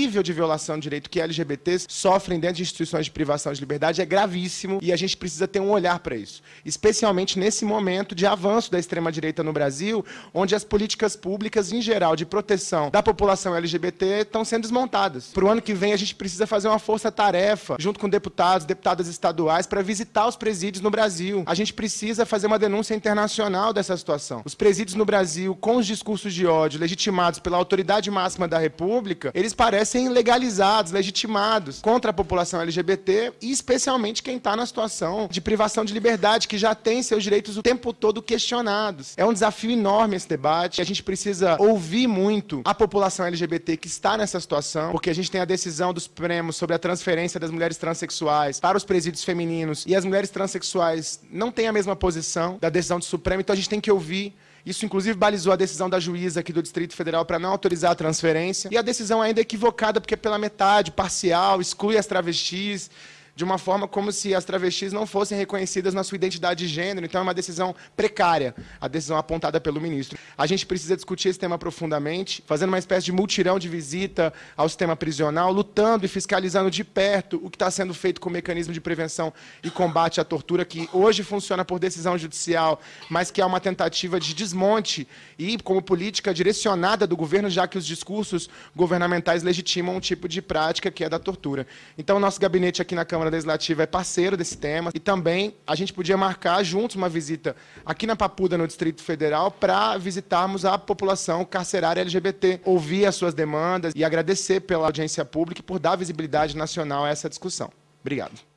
nível de violação de direito que LGBTs sofrem dentro de instituições de privação de liberdade é gravíssimo e a gente precisa ter um olhar para isso. Especialmente nesse momento de avanço da extrema-direita no Brasil, onde as políticas públicas, em geral, de proteção da população LGBT estão sendo desmontadas. Para o ano que vem, a gente precisa fazer uma força-tarefa, junto com deputados, deputadas estaduais, para visitar os presídios no Brasil. A gente precisa fazer uma denúncia internacional dessa situação. Os presídios no Brasil, com os discursos de ódio legitimados pela autoridade máxima da República, eles parecem legalizados, legitimados contra a população LGBT e especialmente quem está na situação de privação de liberdade, que já tem seus direitos o tempo todo questionados. É um desafio enorme esse debate. A gente precisa ouvir muito a população LGBT que está nessa situação, porque a gente tem a decisão do Supremo sobre a transferência das mulheres transexuais para os presídios femininos e as mulheres transexuais não têm a mesma posição da decisão do Supremo, então a gente tem que ouvir isso, inclusive, balizou a decisão da juíza aqui do Distrito Federal para não autorizar a transferência. E a decisão ainda é equivocada, porque é pela metade, parcial, exclui as travestis de uma forma como se as travestis não fossem reconhecidas na sua identidade de gênero. Então, é uma decisão precária, a decisão apontada pelo ministro. A gente precisa discutir esse tema profundamente, fazendo uma espécie de multirão de visita ao sistema prisional, lutando e fiscalizando de perto o que está sendo feito com o mecanismo de prevenção e combate à tortura, que hoje funciona por decisão judicial, mas que é uma tentativa de desmonte e como política direcionada do governo, já que os discursos governamentais legitimam um tipo de prática que é da tortura. Então, nosso gabinete aqui na Câmara Legislativa é parceiro desse tema e também a gente podia marcar juntos uma visita aqui na Papuda, no Distrito Federal, para visitarmos a população carcerária LGBT, ouvir as suas demandas e agradecer pela audiência pública e por dar visibilidade nacional a essa discussão. Obrigado.